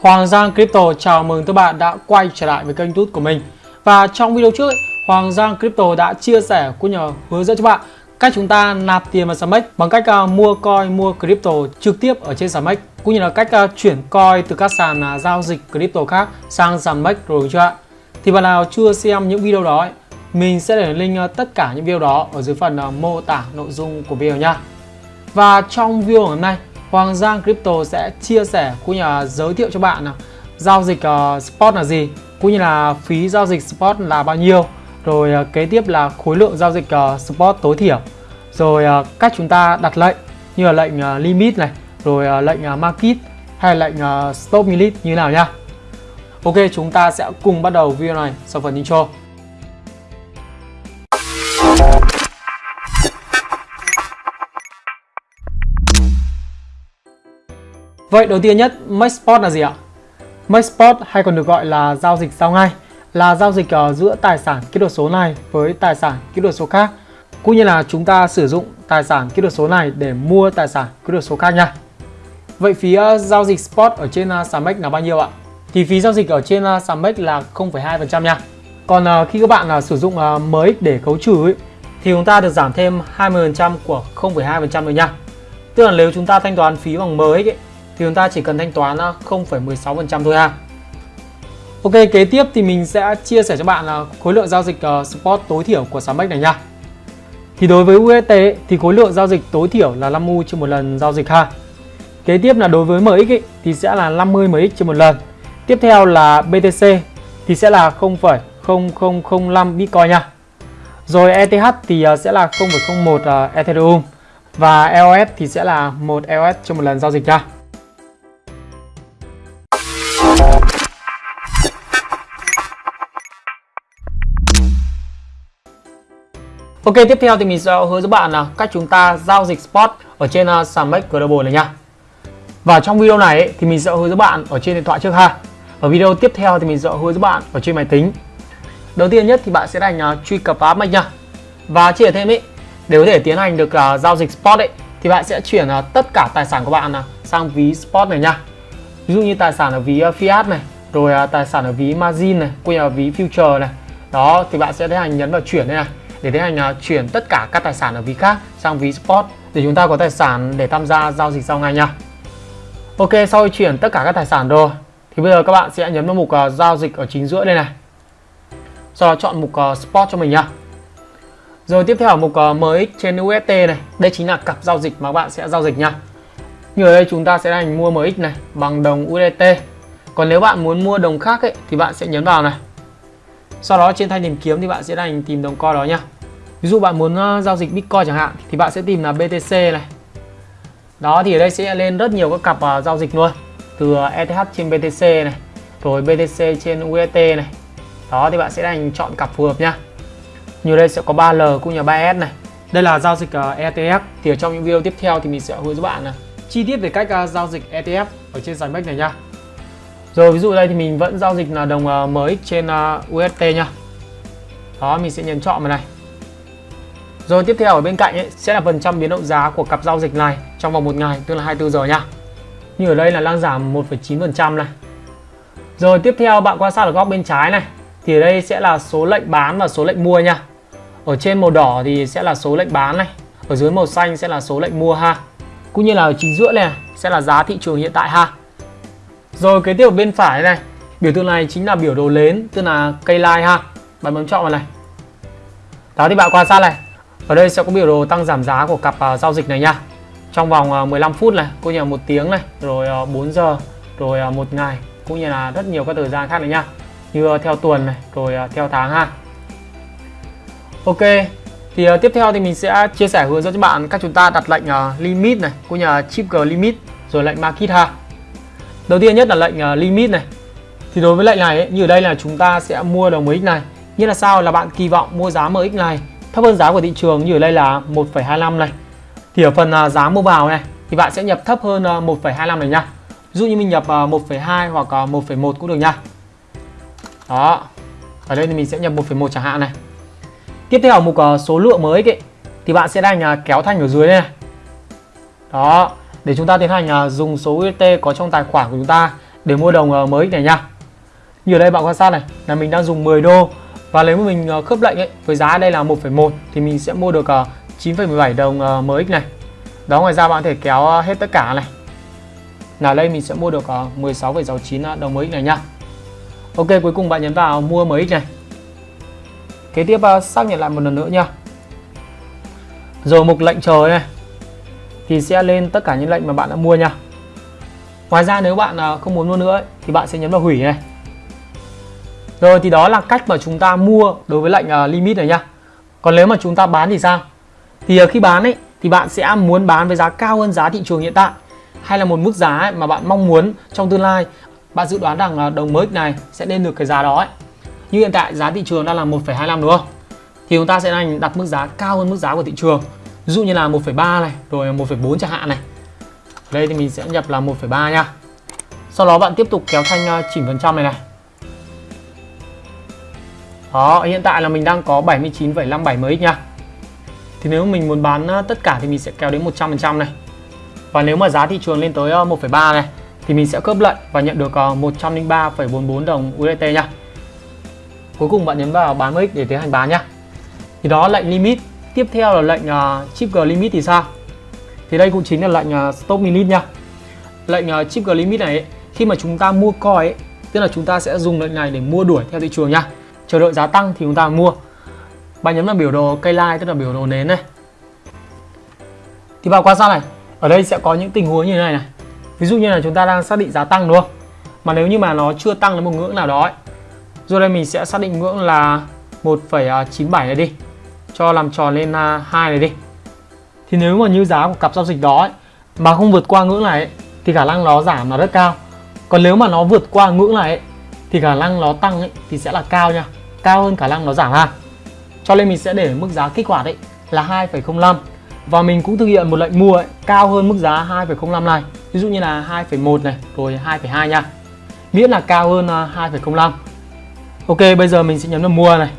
Hoàng Giang Crypto chào mừng các bạn đã quay trở lại với kênh YouTube của mình. Và trong video trước, ấy, Hoàng Giang Crypto đã chia sẻ cũng nhờ hướng dẫn cho bạn cách chúng ta nạp tiền vào Samex bằng cách uh, mua coin, mua crypto trực tiếp ở trên Samex cũng như là cách uh, chuyển coin từ các sàn uh, giao dịch crypto khác sang Samex rồi chưa ạ? Thì bạn nào chưa xem những video đó ấy, mình sẽ để link uh, tất cả những video đó ở dưới phần uh, mô tả nội dung của video nha. Và trong video ngày hôm nay Hoàng Giang Crypto sẽ chia sẻ cũng như là giới thiệu cho bạn là giao dịch uh, spot là gì cũng như là phí giao dịch spot là bao nhiêu. Rồi uh, kế tiếp là khối lượng giao dịch uh, spot tối thiểu. Rồi uh, cách chúng ta đặt lệnh như là lệnh uh, limit này rồi uh, lệnh uh, market hay lệnh uh, stop limit như nào nhá. Ok chúng ta sẽ cùng bắt đầu video này sau phần intro. Vậy đầu tiên nhất, Maxport là gì ạ? Maxport hay còn được gọi là giao dịch giao ngay là giao dịch ờ, giữa tài sản kỹ thuật số này với tài sản kỹ thuật số khác cũng như là chúng ta sử dụng tài sản kỹ thuật số này để mua tài sản kỹ thuật số khác nha. Vậy phí ờ, giao dịch spot ở trên ờ, Samex là bao nhiêu ạ? Thì phí giao dịch ở trên Samex là 0,2% nha. Còn khi các bạn sử dụng mới để khấu trừ ấy, thì chúng ta được giảm thêm 20% của 0,2% nữa nha. Tức là nếu chúng ta thanh toán phí bằng mới ấy, thì chúng ta chỉ cần thanh toán à, 0,16% thôi ha. Ok, kế tiếp thì mình sẽ chia sẻ cho bạn là khối lượng giao dịch ờ, spot tối thiểu của Samex này nha. Thì đối với UST thì khối lượng giao dịch tối thiểu là 5 U trên một lần giao dịch ha. Kế tiếp là đối với MX ý, thì sẽ là 50 MX trên một lần. Tiếp theo là BTC thì sẽ là 0,0005 Bitcoin nha. Rồi ờ, ờ, ETH thì sẽ là 0,01 Ethereum và EOS thì sẽ là 1 EOS trên một lần giao dịch nha. Ok tiếp theo thì mình sẽ hướng dẫn bạn là cách chúng ta giao dịch spot ở trên uh, Samex Global này nha. Và trong video này ấy, thì mình sẽ hướng dẫn bạn ở trên điện thoại trước ha. Ở video tiếp theo thì mình sẽ hướng dẫn bạn ở trên máy tính. Đầu tiên nhất thì bạn sẽ đánh uh, à, truy cập vào app nha. Và chia thêm ấy để có thể tiến hành được uh, giao dịch spot ấy thì bạn sẽ chuyển uh, tất cả tài sản của bạn uh, sang ví spot này nha. Ví dụ như tài sản ở ví uh, fiat này, rồi uh, tài sản ở ví margin này, quay ở ví future này. Đó thì bạn sẽ tiến hành nhấn vào chuyển đây này để tiến hành uh, à, chuyển tất cả các tài sản ở ví khác sang ví spot để chúng ta có tài sản để tham gia giao dịch sau ngay nha. Ok, sau khi chuyển tất cả các tài sản rồi thì bây giờ các bạn sẽ nhấn vào mục uh, giao dịch ở chính giữa đây này. Sau đó chọn mục à, uh, spot cho mình nha. Rồi tiếp theo ở mục uh, MX trên UST này, đây chính là cặp giao dịch mà các bạn sẽ giao dịch nha. Như ở đây chúng ta sẽ hành mua MX này bằng đồng USDT. Còn nếu bạn muốn mua đồng khác ấy, thì bạn sẽ nhấn vào này. Sau đó trên thanh tìm kiếm thì bạn sẽ hành tìm đồng coin đó nha. Ví dụ bạn muốn ờ, giao dịch Bitcoin chẳng hạn thì bạn sẽ tìm là BTC này. Đó thì ở đây sẽ lên rất nhiều các cặp uh, giao dịch luôn. Từ ờ, ETH trên BTC này, rồi BTC trên UST này. Đó thì bạn sẽ đành chọn cặp phù hợp nha. Như đây sẽ có 3L cũng như 3S này. Đây là giao dịch uh, ETF thì ở trong những video tiếp theo thì mình sẽ hướng dẫn bạn này. chi tiết về cách uh, giao dịch ETF ở trên sàn này nha. Rồi ví dụ đây thì mình vẫn giao dịch là đồng uh, MX trên uh, UST nha. Đó mình sẽ nhấn chọn vào này. Rồi tiếp theo ở bên cạnh ấy, sẽ là phần trăm biến động giá của cặp giao dịch này trong vòng một ngày tức là 24 giờ nha. Như ở đây là đang giảm 1,9% này. Rồi tiếp theo bạn quan sát ở góc bên trái này thì ở đây sẽ là số lệnh bán và số lệnh mua nha. Ở trên màu đỏ thì sẽ là số lệnh bán này, ở dưới màu xanh sẽ là số lệnh mua ha. Cũng như là ở chính giữa này sẽ là giá thị trường hiện tại ha. Rồi kế tiếp ở bên phải này, biểu tượng này chính là biểu đồ lớn tức là cây line ha. Bạn bấm chọn vào này. Đó thì bạn quan sát này, ở đây sẽ có biểu đồ tăng giảm giá của cặp uh, giao dịch này nha. Trong vòng à, uh, 15 phút này, cũng như là một tiếng này, rồi à, uh, 4 giờ, rồi uh, một ngày, cũng như là rất nhiều các thời gian khác này nha. Như uh, theo tuần này, rồi uh, theo tháng ha. Ok, thì uh, tiếp theo thì mình sẽ chia sẻ hướng dẫn cho bạn cách chúng ta đặt lệnh uh, limit này, cũng như là chip limit, rồi lệnh market ha. Đầu tiên nhất là lệnh uh, limit này. Thì đối với lệnh này ấy, như ở đây là chúng ta sẽ mua đồng MX này. nghĩa là sao là bạn kỳ vọng mua giá MX này thấp hơn giá của thị trường như ở đây là 1,25 này. Thì ở phần à, giá mua vào này thì bạn sẽ nhập thấp hơn à, 1,25 này nha. Ví dụ như mình nhập à, 1,2 hoặc 1,1 cũng được nha. Đó. Ở đây thì mình sẽ nhập 1,1 chẳng hạn này. Tiếp theo ở mục số lượng mới ấy, thì bạn sẽ đang kéo thanh ở dưới đây này. Đó, để chúng ta tiến hành dùng số UST có trong tài khoản của chúng ta để mua đồng mới này nha như ở đây bạn quan sát này là mình đang dùng 10 đô và nếu mà mình ờ, khớp lệnh ấy với giá đây là 1,1 thì mình sẽ mua được ờ, 9,17 đồng ờ, MX này. Đó ngoài ra bạn có thể kéo hết tất cả này. Là đây mình sẽ mua được 16,69 đồng MX này nha Ok cuối cùng bạn nhấn vào mua MX này. Kế tiếp xác nhận lại một lần nữa nha rồi mục lệnh chờ này thì sẽ lên tất cả những lệnh mà bạn đã mua nha Ngoài ra nếu bạn không muốn mua nữa thì bạn sẽ nhấn vào hủy này. Rồi thì đó là cách mà chúng ta mua đối với lệnh à, limit này nha. Còn nếu mà chúng ta bán thì sao? Thì à, khi bán ấy thì bạn sẽ muốn bán với giá cao hơn giá thị trường hiện tại Hay là một mức giá mà bạn mong muốn trong tương lai. Bạn dự đoán rằng à, đồng mới này sẽ lên được cái giá đó ấy. Như hiện tại giá thị trường đang là 1,25 đúng không? Thì chúng ta sẽ đặt mức giá cao hơn mức giá của thị trường. Ví dụ như là 1,3 này rồi 1,4 chẳng hạn này. Đây thì mình sẽ nhập là 1,3 nha. Sau đó bạn tiếp tục kéo thanh chỉnh phần trăm này này. Đó hiện tại là mình đang có 79,57 mới nha Thì nếu mình muốn bán à, tất cả thì mình sẽ kéo đến 100% này. Và nếu mà giá thị trường lên tới à, 1,3 này Thì mình sẽ cướp lệnh và nhận được à, 103,44 đồng USDT nha Cuối cùng bạn nhấn vào bán MX để tiến hành bán nhá. Thì đó lệnh limit. Tiếp theo là lệnh uh, chip G limit thì sao? Thì đây cũng chính là lệnh uh, stop limit nha lệnh uh, chip G limit này ấy, khi mà chúng ta mua coin ấy, tức là chúng ta sẽ dùng lệnh này để mua đuổi theo thị trường nha chờ đợi giá tăng thì chúng ta mua. Bạn nhấn vào biểu đồ cây line tức là biểu đồ nến này. Thì vào quan sát này ở đây sẽ có những tình huống như thế này này. Ví dụ như là chúng ta đang xác định giá tăng đúng không? Mà nếu như mà nó chưa tăng đến một ngưỡng nào đó ấy, rồi đây mình sẽ xác định ngưỡng là 1,97 này đi cho làm tròn lên à, 2 này đi. Thì nếu mà như giá của cặp giao dịch đó ấy, mà không vượt qua ngưỡng này ấy, thì khả năng nó giảm là rất cao. Còn nếu mà nó vượt qua ngưỡng này ấy, thì khả năng nó tăng ấy, thì sẽ là cao nha cao hơn khả năng nó giảm ha. Cho nên mình sẽ để mức giá kích hoạt ấy là 2,05 và mình cũng thực hiện một lệnh mua ấy, cao hơn mức giá 2,05 này. Ví dụ như là 2,1 này rồi 2,2 nha. Miễn là cao hơn à, 2,05 Ok bây giờ mình sẽ nhấn vào mua này.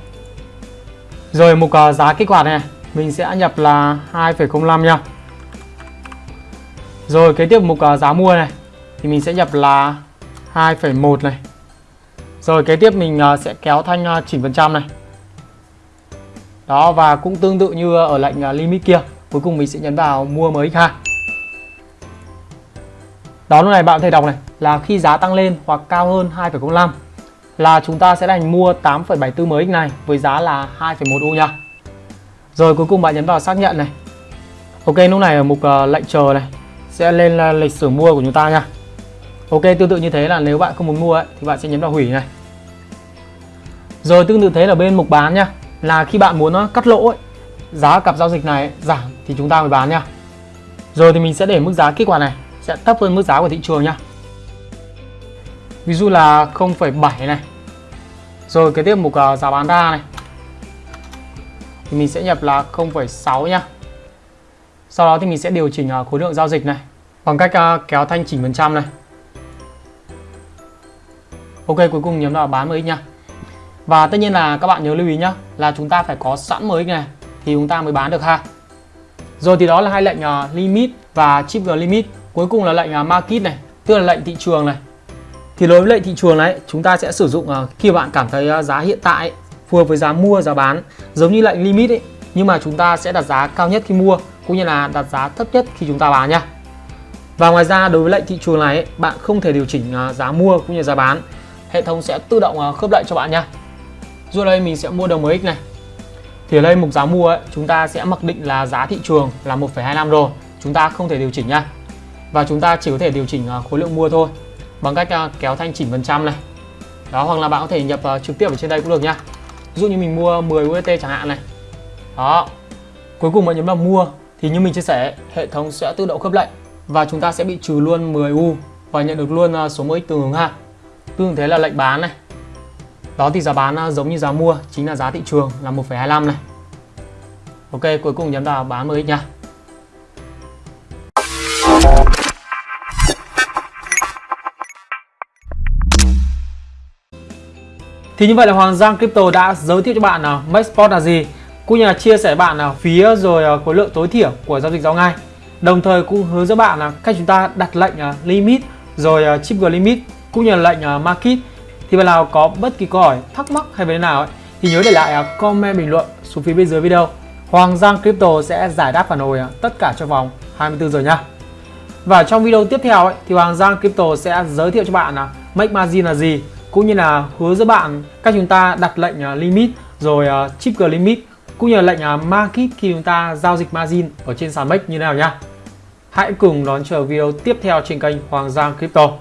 Rồi mục à, giá kích hoạt này mình sẽ nhập là 2,05 nha. Rồi kế tiếp mục à, giá mua này thì mình sẽ nhập là 2,1 này rồi kế tiếp mình à, sẽ kéo thanh à, chỉnh phần trăm này. Đó và cũng tương tự như ở lệnh à, limit kia. Cuối cùng mình sẽ nhấn vào mua mới ha đó lúc này bạn có thể đọc này là khi giá tăng lên hoặc cao hơn 2,05 là chúng ta sẽ đành mua 8,74 mới này với giá là 2,1 U nha. Rồi cuối cùng bạn nhấn vào xác nhận này. Ok lúc này ở mục uh, lệnh chờ này sẽ lên là lịch sử mua của chúng ta nha. Ok tương tự như thế là nếu bạn không muốn mua ấy, thì bạn sẽ nhấn vào hủy này. Rồi tương tự thế là bên mục bán nha. Là khi bạn muốn nó cắt lỗ ấy, giá cặp giao dịch này giảm thì chúng ta mới bán nha. Rồi thì mình sẽ để mức giá kết quả này sẽ thấp hơn mức giá của thị trường nha. Ví dụ là 0,7 này. Rồi cái tiếp mục uh, giá bán ra này. Thì mình sẽ nhập là 0,6 nhá sau đó thì mình sẽ điều chỉnh ờ, khối lượng giao dịch này bằng cách kéo thanh chỉnh phần trăm này. Ok cuối cùng nhấn vào bán MX nha và tất nhiên là các bạn nhớ lưu ý nhá là chúng ta phải có sẵn mới này thì chúng ta mới bán được ha. Rồi thì đó là hai lệnh uh, limit và chip G limit. Cuối cùng là lệnh uh, market này tức là lệnh thị trường này. Thì đối với lệnh thị trường này chúng ta sẽ sử dụng uh, khi bạn cảm thấy uh, giá hiện tại phù hợp với giá mua giá bán giống như lệnh limit ấy nhưng mà chúng ta sẽ đặt giá cao nhất khi mua cũng như là đặt giá thấp nhất khi chúng ta bán nhá và ngoài ra đối với lệnh thị trường này ấy, bạn không thể điều chỉnh giá mua cũng như giá bán. Hệ thống sẽ tự động khớp lệnh cho bạn nhá dù đây mình sẽ mua đồng MX này. Thì ở đây mục giá mua ấy, chúng ta sẽ mặc định là giá thị trường là 1,25 rồi. Chúng ta không thể điều chỉnh nha. Và chúng ta chỉ có thể điều chỉnh à, khối lượng mua thôi bằng cách à, kéo thanh chỉnh phần trăm này. Đó hoặc là bạn có thể nhập à, trực tiếp ở trên đây cũng được nha. Ví dụ như mình mua 10 UST chẳng hạn này. Đó. Cuối cùng bạn nhấn vào mua thì như mình chia sẻ hệ thống sẽ tự động khớp lệnh và chúng ta sẽ bị trừ luôn 10 U và nhận được luôn số MX tương ứng ha. Tương thế là lệnh bán này đó thì giá bán à, giống như giá mua chính là giá thị trường là 1,25 này. Ok cuối cùng nhấn vào bán MX nha Thì như vậy là Hoàng Giang Crypto đã giới thiệu cho bạn là Maxport là gì? Cũng như là chia sẻ bạn là phí rồi à, khối lượng tối thiểu của giao dịch giao ngay. Đồng thời cũng hướng dẫn bạn là cách chúng ta đặt lệnh à, limit rồi chip limit cũng như là lệnh market thì bạn nào có bất kỳ câu hỏi thắc mắc hay vấn đề nào ấy, thì nhớ để lại à, comment bình luận xuống phía bên dưới video Hoàng Giang Crypto sẽ giải đáp phản hồi à, tất cả trong vòng 24 giờ nha và trong video tiếp theo ấy, thì Hoàng Giang Crypto sẽ giới thiệu cho bạn là make margin là gì cũng như là hướng dẫn bạn cách chúng ta đặt lệnh à, limit rồi chip trigger limit cũng như là lệnh market khi chúng ta giao dịch margin ở trên sàn make như thế nào nhá. Hãy cùng đón chờ video tiếp theo trên kênh Hoàng Giang Crypto.